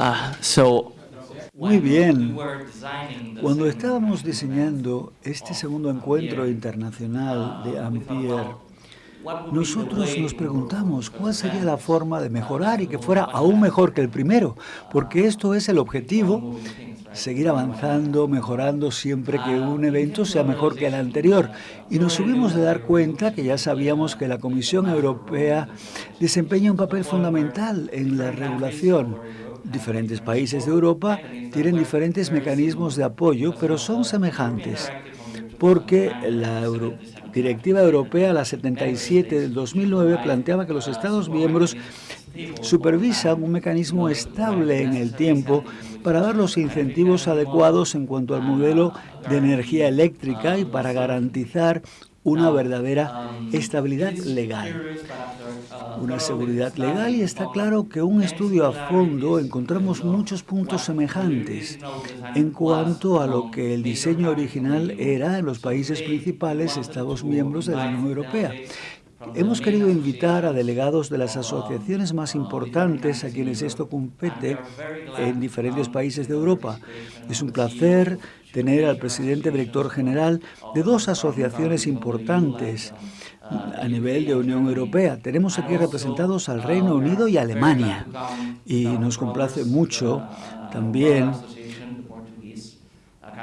Uh, so muy bien. Cuando estábamos diseñando este segundo encuentro internacional de Ampere, nosotros nos preguntamos cuál sería la forma de mejorar y que fuera aún mejor que el primero, porque esto es el objetivo, seguir avanzando, mejorando siempre que un evento sea mejor que el anterior. Y nos subimos de dar cuenta que ya sabíamos que la Comisión Europea desempeña un papel fundamental en la regulación diferentes países de Europa tienen diferentes mecanismos de apoyo, pero son semejantes, porque la Directiva Europea, la 77 del 2009, planteaba que los Estados miembros supervisan un mecanismo estable en el tiempo para dar los incentivos adecuados en cuanto al modelo de energía eléctrica y para garantizar una verdadera estabilidad legal, una seguridad legal y está claro que un estudio a fondo encontramos muchos puntos semejantes en cuanto a lo que el diseño original era en los países principales Estados miembros de la Unión Europea. Hemos querido invitar a delegados de las asociaciones más importantes a quienes esto compete en diferentes países de Europa. Es un placer tener al presidente director general de dos asociaciones importantes a nivel de Unión Europea. Tenemos aquí representados al Reino Unido y Alemania. Y nos complace mucho también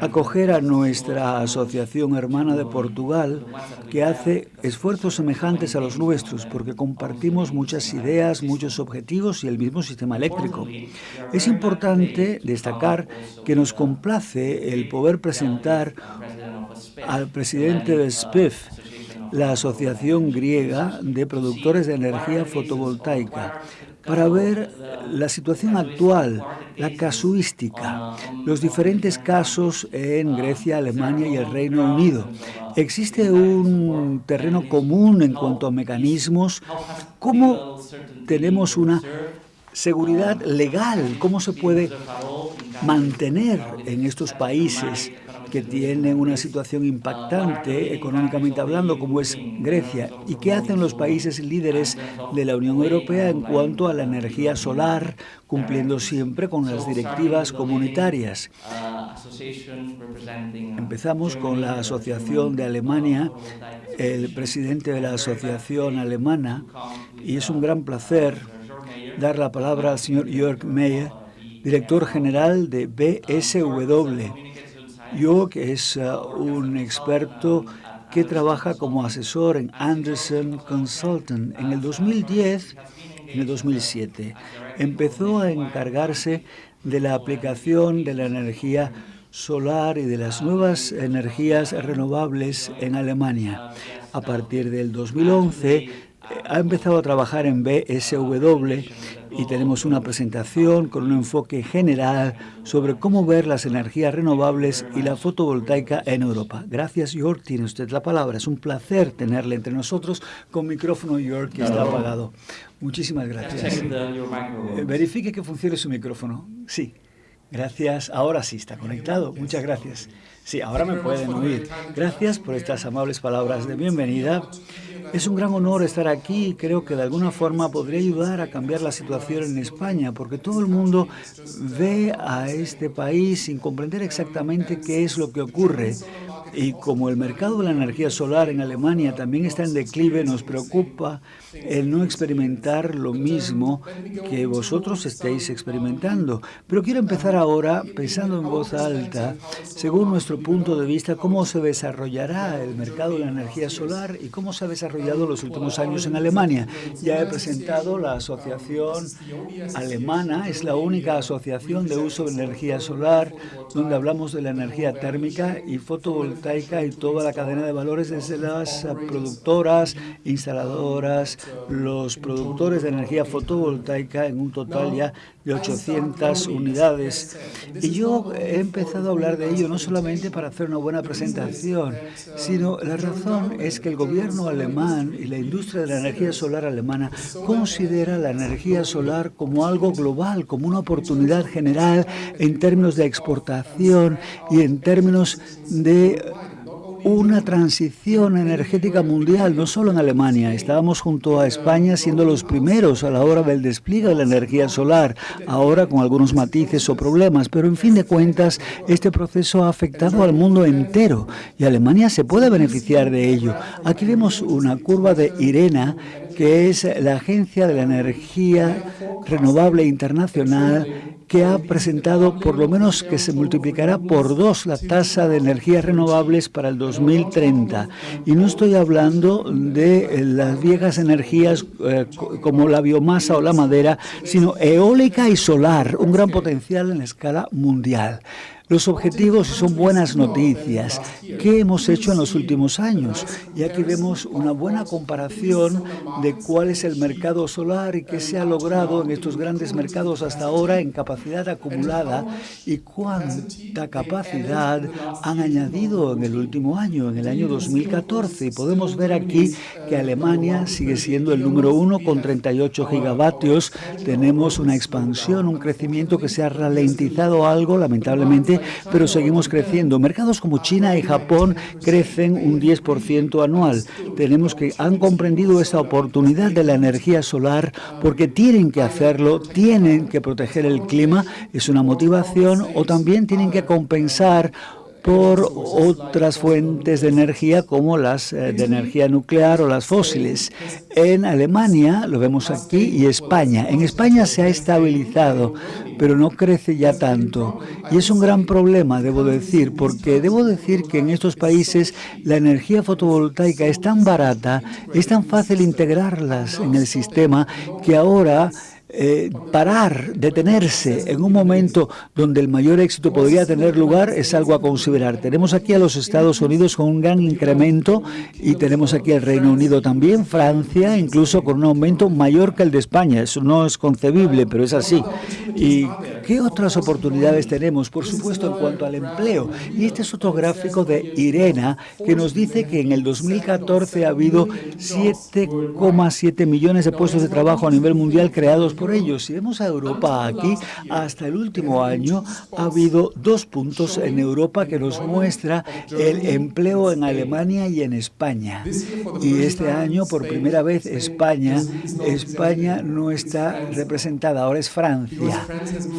acoger a nuestra asociación hermana de Portugal, que hace esfuerzos semejantes a los nuestros, porque compartimos muchas ideas, muchos objetivos y el mismo sistema eléctrico. Es importante destacar que nos complace el poder presentar al presidente de SPIF, la Asociación Griega de Productores de Energía Fotovoltaica, para ver la situación actual, la casuística, los diferentes casos en Grecia, Alemania y el Reino Unido. ¿Existe un terreno común en cuanto a mecanismos? ¿Cómo tenemos una seguridad legal? ¿Cómo se puede mantener en estos países que tienen una situación impactante económicamente hablando, como es Grecia, y qué hacen los países líderes de la Unión Europea en cuanto a la energía solar, cumpliendo siempre con las directivas comunitarias. Empezamos con la Asociación de Alemania, el presidente de la Asociación Alemana, y es un gran placer dar la palabra al señor Jörg Meyer, director general de BSW, yo, que es uh, un experto que trabaja como asesor en Anderson Consultant. En el 2010, en el 2007, empezó a encargarse de la aplicación de la energía solar y de las nuevas energías renovables en Alemania. A partir del 2011 ha empezado a trabajar en BSW y tenemos una presentación con un enfoque general sobre cómo ver las energías renovables y la fotovoltaica en Europa. Gracias, York. Tiene usted la palabra. Es un placer tenerle entre nosotros con micrófono York que está apagado. Muchísimas gracias. Eh, verifique que funcione su micrófono. Sí. Gracias. Ahora sí está conectado. Muchas gracias. Sí, ahora me pueden oír. Gracias por estas amables palabras de bienvenida. Es un gran honor estar aquí y creo que de alguna forma podría ayudar a cambiar la situación en España, porque todo el mundo ve a este país sin comprender exactamente qué es lo que ocurre. Y como el mercado de la energía solar en Alemania también está en declive, nos preocupa el no experimentar lo mismo que vosotros estéis experimentando. Pero quiero empezar ahora pensando en voz alta, según nuestro punto de vista, cómo se desarrollará el mercado de la energía solar y cómo se ha desarrollado los últimos años en Alemania. Ya he presentado la asociación alemana, es la única asociación de uso de energía solar donde hablamos de la energía térmica y fotovoltaica y toda la cadena de valores desde las productoras, instaladoras, los productores de energía fotovoltaica en un total ya de 800 unidades. Y yo he empezado a hablar de ello no solamente para hacer una buena presentación, sino la razón es que el gobierno alemán y la industria de la energía solar alemana considera la energía solar como algo global, como una oportunidad general en términos de exportación y en términos de una transición energética mundial, no solo en Alemania. Estábamos junto a España siendo los primeros a la hora del despliegue de la energía solar, ahora con algunos matices o problemas, pero en fin de cuentas, este proceso ha afectado al mundo entero y Alemania se puede beneficiar de ello. Aquí vemos una curva de IRENA que es la Agencia de la Energía Renovable Internacional que ha presentado por lo menos que se multiplicará por dos la tasa de energías renovables para el 2030. Y no estoy hablando de las viejas energías eh, como la biomasa o la madera, sino eólica y solar, un gran potencial en escala mundial. Los objetivos son buenas noticias. ¿Qué hemos hecho en los últimos años? Y aquí vemos una buena comparación de cuál es el mercado solar y qué se ha logrado en estos grandes mercados hasta ahora en capacidad acumulada y cuánta capacidad han añadido en el último año, en el año 2014. Y podemos ver aquí que Alemania sigue siendo el número uno con 38 gigavatios. Tenemos una expansión, un crecimiento que se ha ralentizado algo, lamentablemente, pero seguimos creciendo. Mercados como China y Japón crecen un 10% anual. Tenemos que han comprendido esta oportunidad de la energía solar porque tienen que hacerlo, tienen que proteger el clima, es una motivación, o también tienen que compensar por otras fuentes de energía como las eh, de energía nuclear o las fósiles. En Alemania, lo vemos aquí, y España. En España se ha estabilizado, pero no crece ya tanto. Y es un gran problema, debo decir, porque debo decir que en estos países la energía fotovoltaica es tan barata, es tan fácil integrarlas en el sistema, que ahora eh, parar, detenerse en un momento donde el mayor éxito podría tener lugar es algo a considerar. Tenemos aquí a los Estados Unidos con un gran incremento y tenemos aquí al Reino Unido también, Francia incluso con un aumento mayor que el de España. Eso no es concebible, pero es así. ¿Y qué otras oportunidades tenemos? Por supuesto, en cuanto al empleo. Y este es otro gráfico de Irena que nos dice que en el 2014 ha habido 7,7 millones de puestos de trabajo a nivel mundial creados por ello. Si vemos a Europa aquí, hasta el último año ha habido dos puntos en Europa que nos muestra el empleo en Alemania y en España. Y este año, por primera vez, España, España no está representada, ahora es Francia.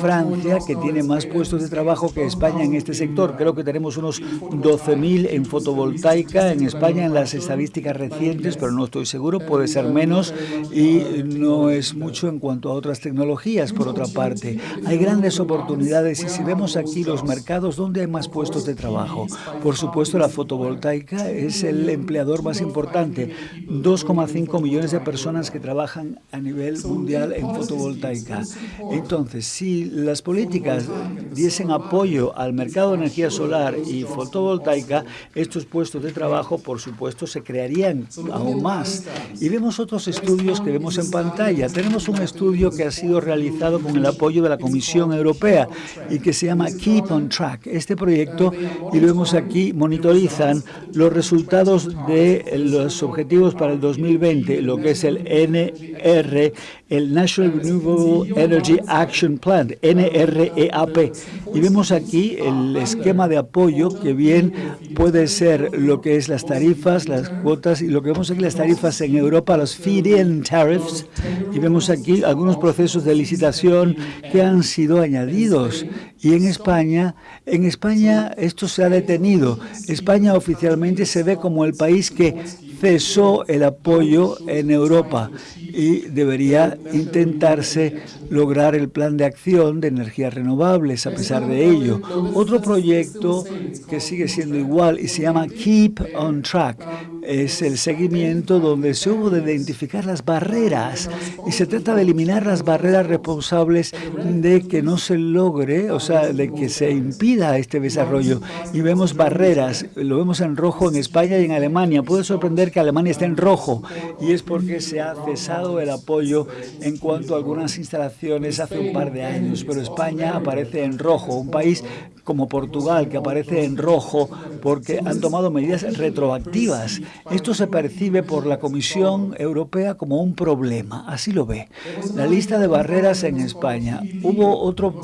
Francia, que tiene más puestos de trabajo que España en este sector. Creo que tenemos unos 12.000 en fotovoltaica en España en las estadísticas recientes, pero no estoy seguro, puede ser menos y no es mucho en cuanto a otras tecnologías, por otra parte. Hay grandes oportunidades y si vemos aquí los mercados, ¿dónde hay más puestos de trabajo? Por supuesto, la fotovoltaica es el empleador más importante. 2,5 millones de personas que trabajan a nivel mundial en fotovoltaica. Entonces, si las políticas diesen apoyo al mercado de energía solar y fotovoltaica, estos puestos de trabajo, por supuesto, se crearían aún más. Y vemos otros estudios que vemos en pantalla. Tenemos un estudio que ha sido realizado con el apoyo de la Comisión Europea y que se llama Keep on Track. Este proyecto, y lo vemos aquí, monitorizan los resultados de los objetivos para el 2020, lo que es el NR, el National Renewable Energy Action Plan, NREAP. Y vemos aquí el esquema de apoyo que bien puede ser lo que es las tarifas, las cuotas, y lo que vemos aquí las tarifas en Europa, los feed-in tariffs, y vemos aquí algunos procesos de licitación que han sido añadidos. Y en España, en España esto se ha detenido. España oficialmente se ve como el país que cesó el apoyo en Europa y debería intentarse lograr el plan de acción de energías renovables a pesar de ello. Otro proyecto que sigue siendo igual y se llama Keep on Track. Es el seguimiento donde se hubo de identificar las barreras y se trata de eliminar las barreras responsables de que no se logre, o sea, de que se impida este desarrollo. Y vemos barreras, lo vemos en rojo en España y en Alemania. Puede sorprender que Alemania esté en rojo y es porque se ha cesado el apoyo en cuanto a algunas instalaciones hace un par de años, pero España aparece en rojo, un país como Portugal que aparece en rojo porque han tomado medidas retroactivas Esto se percibe por la Comisión Europea como un problema, así lo ve. La lista de barreras en España. Hubo otro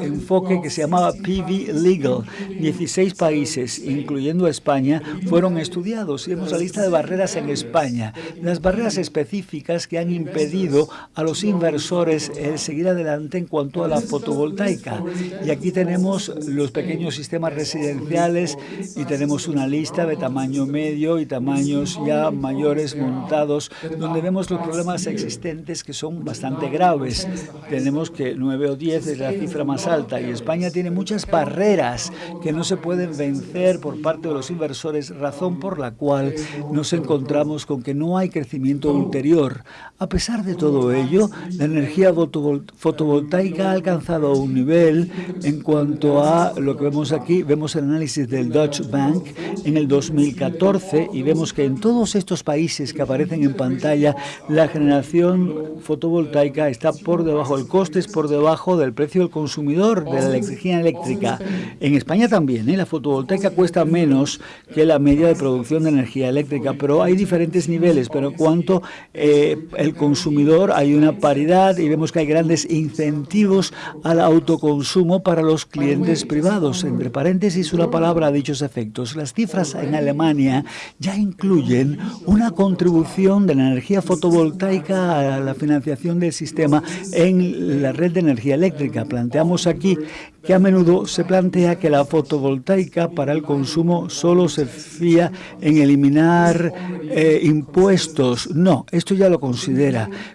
enfoque que se llamaba PV Legal. 16 países, incluyendo España, fueron estudiados. Y vemos la lista de barreras en España. Las barreras específicas que han impedido a los inversores el seguir adelante en cuanto a la fotovoltaica. Y aquí tenemos los pequeños sistemas residenciales y tenemos una lista de tamaño medio y tamaños ya mayores montados, donde vemos los problemas existentes que son bastante graves. Tenemos que 9 o 10 es la cifra más alta y España tiene muchas barreras que no se pueden vencer por parte de los inversores, razón por la cual nos encontramos con que no hay crecimiento ulterior. A pesar de todo ello, la energía fotovoltaica ha alcanzado un nivel en cuanto a lo que vemos aquí, vemos el análisis del Dutch Bank en el 2014 y vemos que en todos estos países que aparecen en pantalla, la generación fotovoltaica está por debajo, el coste es por debajo del precio del consumidor de la electricidad eléctrica. En España también, ¿eh? la fotovoltaica cuesta menos que la media de producción de energía eléctrica, pero hay diferentes niveles, pero cuanto eh, el consumidor hay una paridad y vemos que hay grandes incentivos al autoconsumo para los clientes privados. Entre paréntesis, una palabra a dichos efectos. Las cifras en Alemania ya incluyen una contribución de la energía fotovoltaica a la financiación del sistema en la red de energía eléctrica. Planteamos aquí que a menudo se plantea que la fotovoltaica para el consumo solo se fía en eliminar eh, impuestos. No, esto ya lo considera.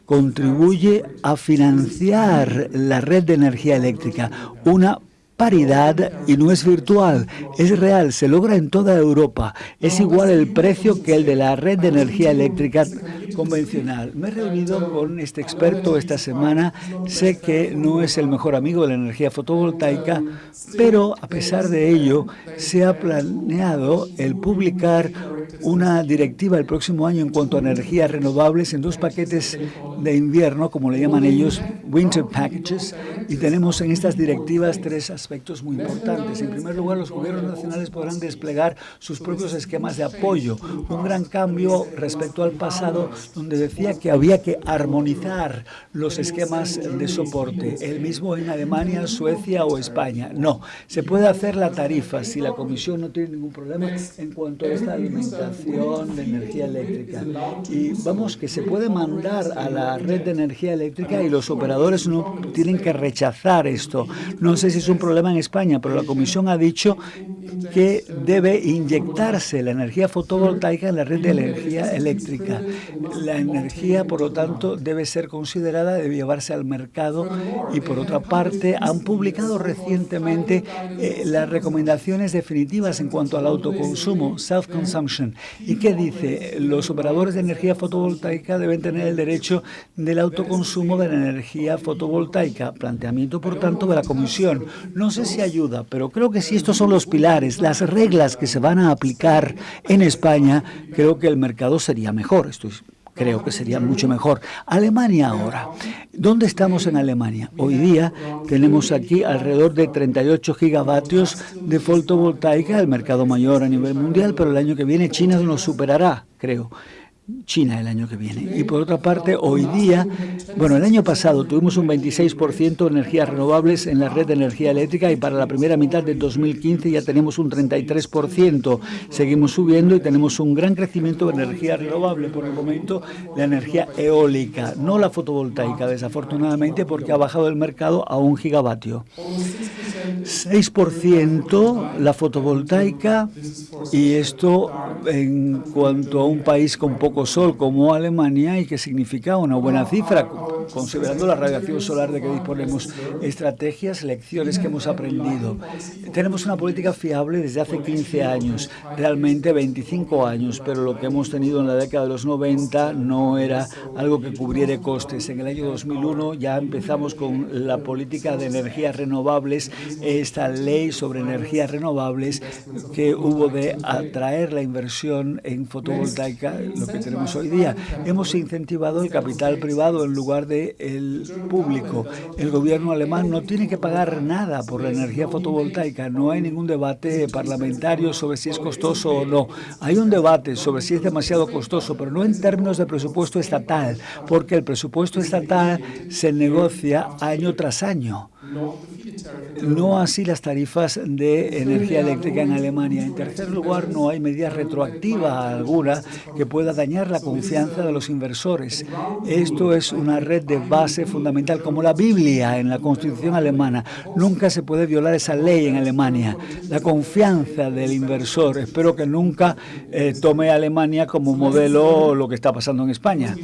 Contribuye a financiar la red de energía eléctrica, una paridad y no es virtual, es real, se logra en toda Europa. Es igual el precio que el de la red de energía eléctrica convencional. Me he reunido con este experto esta semana, sé que no es el mejor amigo de la energía fotovoltaica, pero a pesar de ello se ha planeado el publicar una directiva el próximo año en cuanto a energías renovables en dos paquetes de invierno, como le llaman ellos, winter packages, y tenemos en estas directivas tres aspectos muy importantes. En primer lugar, los gobiernos nacionales podrán desplegar sus propios esquemas de apoyo, un gran cambio respecto al pasado, donde decía que había que armonizar los esquemas de soporte, el mismo en Alemania, Suecia o España. No, se puede hacer la tarifa si la Comisión no tiene ningún problema en cuanto a esta alimentación de energía eléctrica. Y vamos, que se puede mandar a la red de energía eléctrica y los operadores no tienen que rechazar esto. No sé si es un problema en España, pero la Comisión ha dicho que debe inyectarse la energía fotovoltaica en la red de energía eléctrica. La energía, por lo tanto, debe ser considerada, debe llevarse al mercado y, por otra parte, han publicado recientemente eh, las recomendaciones definitivas en cuanto al autoconsumo, self-consumption. ¿Y qué dice? Los operadores de energía fotovoltaica deben tener el derecho del autoconsumo de la energía fotovoltaica. Por tanto, de la Comisión. No sé si ayuda, pero creo que si estos son los pilares, las reglas que se van a aplicar en España, creo que el mercado sería mejor. Esto creo que sería mucho mejor. Alemania ahora. ¿Dónde estamos en Alemania? Hoy día tenemos aquí alrededor de 38 gigavatios de fotovoltaica, el mercado mayor a nivel mundial, pero el año que viene China nos superará, creo. China el año que viene. Y por otra parte, hoy día, bueno, el año pasado tuvimos un 26% de energías renovables en la red de energía eléctrica y para la primera mitad de 2015 ya tenemos un 33%. Seguimos subiendo y tenemos un gran crecimiento de energía renovable. Por el momento, la energía eólica, no la fotovoltaica, desafortunadamente, porque ha bajado el mercado a un gigavatio. 6% la fotovoltaica y esto en cuanto a un país con poco sol como Alemania y que significa una buena cifra, considerando la radiación solar de que disponemos, estrategias, lecciones que hemos aprendido. Tenemos una política fiable desde hace 15 años, realmente 25 años, pero lo que hemos tenido en la década de los 90 no era algo que cubriera costes. En el año 2001 ya empezamos con la política de energías renovables, esta ley sobre energías renovables que hubo de atraer la inversión en fotovoltaica, lo que tenemos hoy día. Hemos incentivado el capital privado en lugar de debate el público. El gobierno alemán no tiene que pagar nada por la energía fotovoltaica. No hay ningún debate parlamentario sobre si es costoso o no. Hay un debate sobre si es demasiado costoso, pero no en términos de presupuesto estatal, porque el presupuesto estatal se negocia año tras año. No así las tarifas de energía eléctrica en Alemania. En tercer lugar, no hay medida retroactiva alguna que pueda dañar la confianza de los inversores. Esto es una red de base fundamental, como la Biblia en la Constitución alemana. Nunca se puede violar esa ley en Alemania. La confianza del inversor. Espero que nunca eh, tome Alemania como modelo lo que está pasando en España,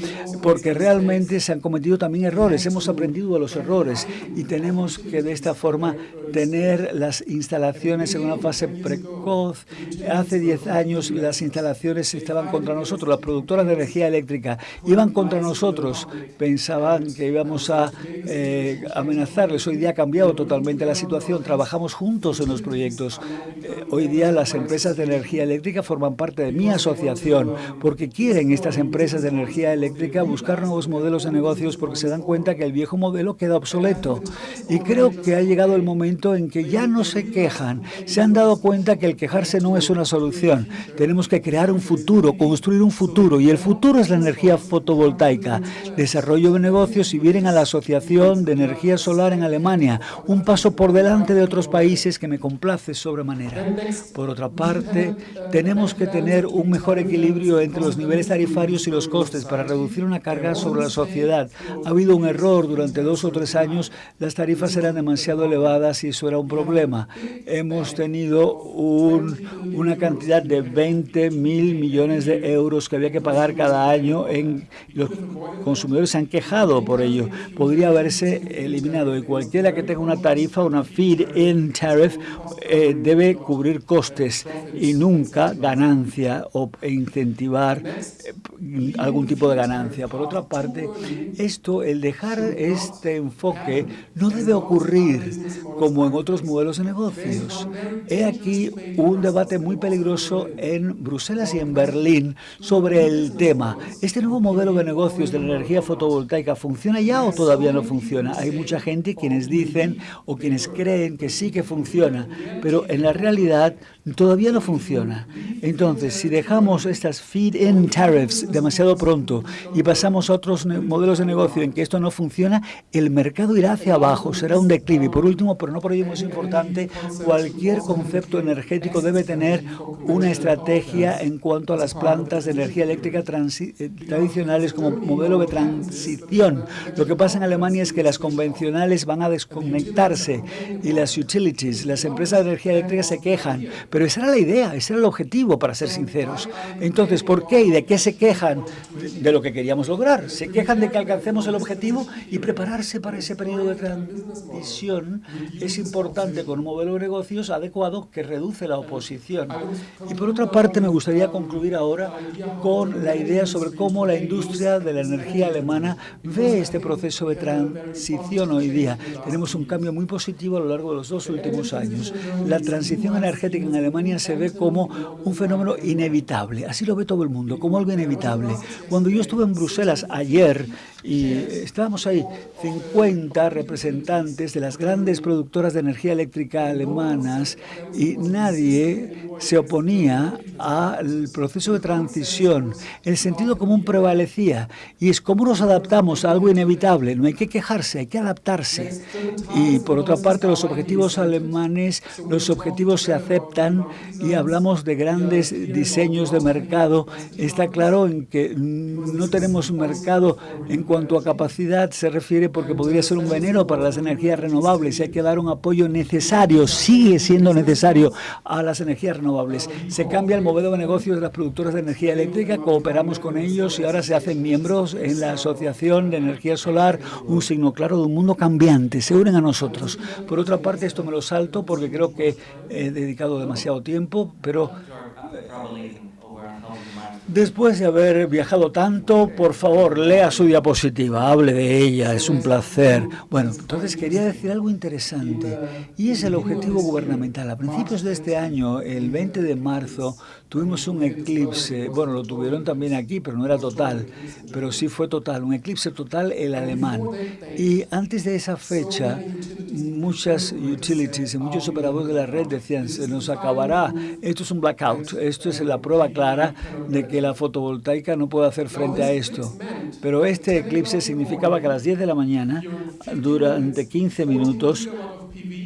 porque realmente se han cometido también errores. Hemos aprendido de los errores y tenemos que de esta forma tener las instalaciones en una fase precoz. Hace 10 años las instalaciones estaban contra nosotros, las productoras de energía eléctrica iban contra nosotros, pensaban que íbamos a eh, amenazarles. Hoy día ha cambiado totalmente la situación, trabajamos juntos en los proyectos. Eh, hoy día las empresas de energía eléctrica forman parte de mi asociación porque quieren estas empresas de energía eléctrica buscar nuevos modelos de negocios porque se dan cuenta que el viejo modelo queda obsoleto. Y creo que ha llegado el momento en que ya no se quejan, se han dado cuenta que el quejarse no es una solución. Tenemos que crear un futuro, construir un futuro, y el futuro es la energía fotovoltaica. Desarrollo de negocios y vienen a la Asociación de Energía Solar en Alemania, un paso por delante de otros países que me complace sobremanera. Por otra parte, tenemos que tener un mejor equilibrio entre los niveles tarifarios y los costes para reducir una carga sobre la sociedad. Ha habido un error durante dos o tres años, las tarifas eran demasiado elevadas y eso era un problema. Hemos tenido una cantidad de 20 mil millones de euros que había que pagar cada año. En, los consumidores se han quejado por ello. Podría haberse eliminado y cualquiera que tenga una tarifa, una feed-in tariff, eh, debe cubrir costes y nunca ganancia o incentivar eh, algún tipo de ganancia. Por otra parte, esto, el dejar este enfoque, no debe ocurrir como en otros modelos de negocios. He aquí un debate muy peligroso en Bruselas y en Berlín sobre el tema. ¿Este nuevo modelo de negocios de la energía fotovoltaica funciona ya o todavía no funciona? Hay mucha gente quienes dicen o quienes creen que sí que funciona, pero en la realidad todavía no funciona. Entonces, si dejamos estas feed-in tariffs demasiado pronto y pasamos a otros modelos de negocio en que esto no funciona, el mercado irá hacia abajo, será un declive. Y por último, pero no por ello más importante, cualquier concepto energético debe tener una estrategia en cuanto a las plantas de energía eléctrica eh, tradicionales como modelo de transición. Lo que pasa en Alemania es que las convencionales van a desconectarse y las utilities, las empresas de energía eléctrica se quejan, pero esa era la idea, ese era el objetivo, para ser sinceros. Entonces, ¿por qué y de qué se quejan? De lo que queríamos lograr. Se quejan de que alcancemos el objetivo y prepararse para ese periodo de transición es importante con un modelo de negocios adecuado que reduce la oposición. Y por otra parte, me gustaría concluir ahora con la idea sobre cómo la industria de la energía alemana ve este proceso de transición hoy día. Tenemos un cambio muy positivo a lo largo de los dos últimos años. La transición energética en Alemania se ve como un fenómeno inevitable. Así lo ve todo el mundo, como algo inevitable. Cuando yo estuve en Bruselas ayer y estábamos ahí 50 representantes de las grandes productoras de energía eléctrica alemanas y nadie se oponía al proceso de transición. El sentido común prevalecía y es como nos adaptamos a algo inevitable. No hay que quejarse, hay que adaptarse. Y por otra parte, los objetivos alemanes, los objetivos se aceptan y hablamos de grandes diseños de mercado. Está claro en que no tenemos un mercado en cuanto a capacidad se refiere porque podría ser un veneno para las energías renovables y hay que dar un apoyo necesario, sigue siendo necesario a las energías renovables. Se cambia el modelo de negocios de las productoras de energía eléctrica, cooperamos con ellos y ahora se hacen miembros en la Asociación de Energía Solar, un signo claro de un mundo cambiante, se unen a nosotros. Por otra parte, esto me lo salto porque creo que he dedicado demasiado tiempo, pero Después de haber viajado tanto, por favor, lea su diapositiva, hable de ella, es un placer. Bueno, entonces quería decir algo interesante, y es el objetivo gubernamental. A principios de este año, el 20 de marzo, tuvimos un eclipse, bueno, lo tuvieron también aquí, pero no era total, pero sí fue total, un eclipse total el alemán. Y antes de esa fecha, muchas utilities muchos operadores de la red decían, se nos acabará, esto es un blackout, esto es la prueba clara de que la fotovoltaica no puede hacer frente a esto. Pero este eclipse significaba que a las 10 de la mañana, durante 15 minutos,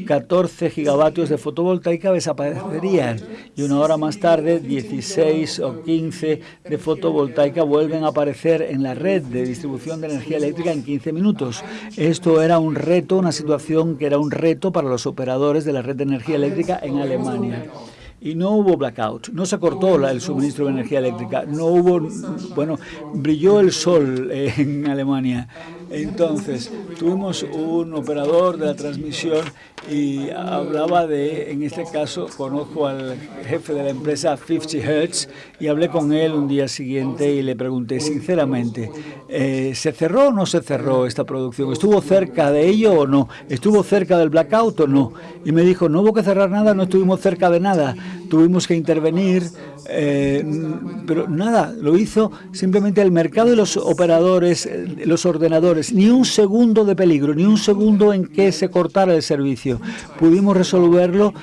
14 gigavatios de fotovoltaica desaparecerían y una hora más tarde 16 o 15 de fotovoltaica vuelven a aparecer en la red de distribución de energía eléctrica en 15 minutos. Esto era un reto, una situación que era un reto para los operadores de la red de energía eléctrica en Alemania y no hubo blackout, no se cortó el suministro de energía eléctrica, no hubo, bueno, brilló el sol en Alemania. Entonces, tuvimos un operador de la transmisión y hablaba de, en este caso, conozco al jefe de la empresa 50 Hertz y hablé con él un día siguiente y le pregunté sinceramente, eh, ¿se cerró o no se cerró esta producción? ¿Estuvo cerca de ello o no? ¿Estuvo cerca del blackout o no? Y me dijo, no hubo que cerrar nada, no estuvimos cerca de nada, tuvimos que intervenir, eh, pero nada, lo hizo simplemente el mercado y los operadores, los ordenadores, ni un segundo de peligro, ni un segundo en que se cortara el servicio. Pudimos resolverlo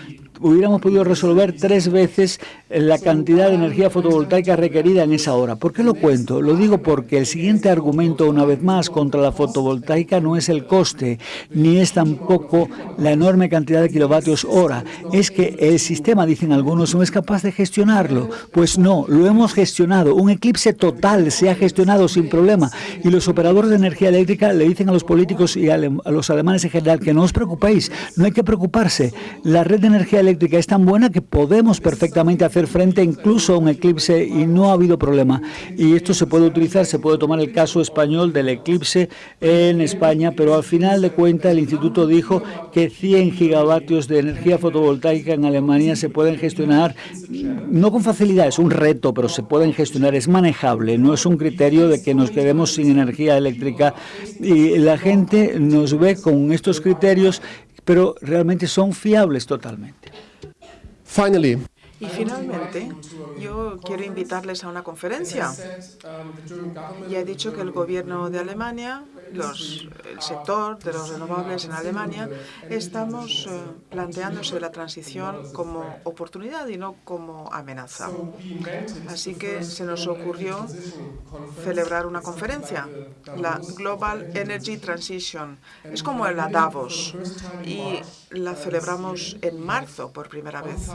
hubiéramos podido resolver tres veces la cantidad de energía fotovoltaica requerida en esa hora. ¿Por qué lo cuento? Lo digo porque el siguiente argumento, una vez más, contra la fotovoltaica no es el coste, ni es tampoco la enorme cantidad de kilovatios hora. Es que el sistema, dicen algunos, no es capaz de gestionarlo. Pues no, lo hemos gestionado. Un eclipse total se ha gestionado sin problema. Y los operadores de energía eléctrica le dicen a los políticos y a los alemanes en general que no os preocupéis, no hay que preocuparse. La red de energía eléctrica es tan buena que podemos perfectamente hacer frente incluso a un eclipse y no ha habido problema. Y esto se puede utilizar, se puede tomar el caso español del eclipse en España, pero al final de cuentas el instituto dijo que 100 gigavatios de energía fotovoltaica en Alemania se pueden gestionar, no con facilidad, es un reto, pero se pueden gestionar, es manejable, no es un criterio de que nos quedemos sin energía eléctrica y la gente nos ve con estos criterios, pero realmente son fiables totalmente. Finally, y finalmente, yo quiero invitarles a una conferencia. Ya he dicho que el gobierno de Alemania, el sector de los renovables en Alemania, estamos eh, planteándose la transición como oportunidad y no como amenaza. Así que se nos ocurrió celebrar una conferencia, la Global Energy Transition. Es como la Davos la celebramos en marzo por primera vez.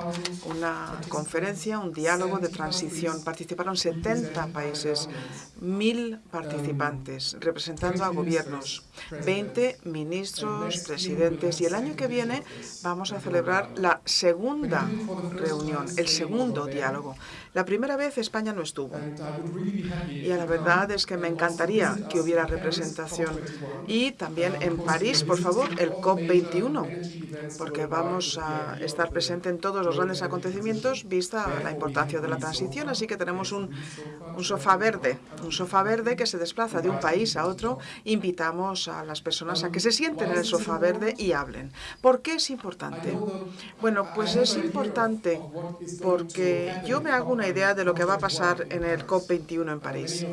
Una conferencia, un diálogo de transición. Participaron 70 países, mil participantes, representando a gobiernos, 20 ministros, presidentes. Y el año que viene vamos a celebrar la segunda reunión, el segundo diálogo. La primera vez España no estuvo. Y la verdad es que me encantaría que hubiera representación. Y también en París, por favor, el COP21, porque vamos a estar presente en todos los grandes acontecimientos, vista la importancia de la transición. Así que tenemos un, un sofá verde, un sofá verde que se desplaza de un país a otro. Invitamos a las personas a que se sienten en el sofá verde y hablen. ¿Por qué es importante? Bueno, pues es importante porque yo me hago una idea de lo que va a pasar en el COP21 en París.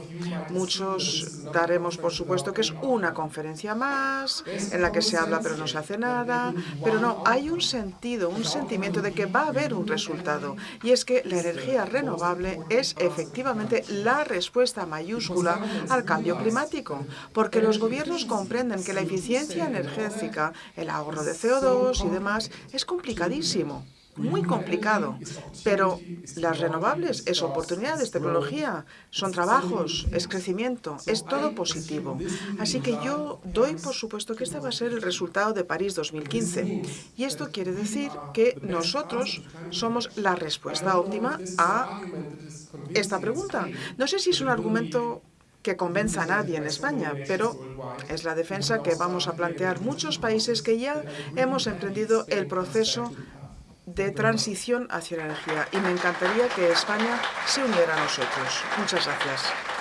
Muchos daremos por supuesto que es una conferencia más, en la que se habla pero no se hace nada, pero no, hay un sentido, un sentimiento de que va a haber un resultado, y es que la energía renovable es efectivamente la respuesta mayúscula al cambio climático, porque los gobiernos comprenden que la eficiencia energética, el ahorro de CO2 y demás es complicadísimo muy complicado, pero las renovables es oportunidad, es tecnología, son trabajos, es crecimiento, es todo positivo. Así que yo doy por supuesto que este va a ser el resultado de París 2015. Y esto quiere decir que nosotros somos la respuesta óptima a esta pregunta. No sé si es un argumento que convenza a nadie en España, pero es la defensa que vamos a plantear muchos países que ya hemos emprendido el proceso de transición hacia la energía y me encantaría que España se uniera a nosotros. Muchas gracias.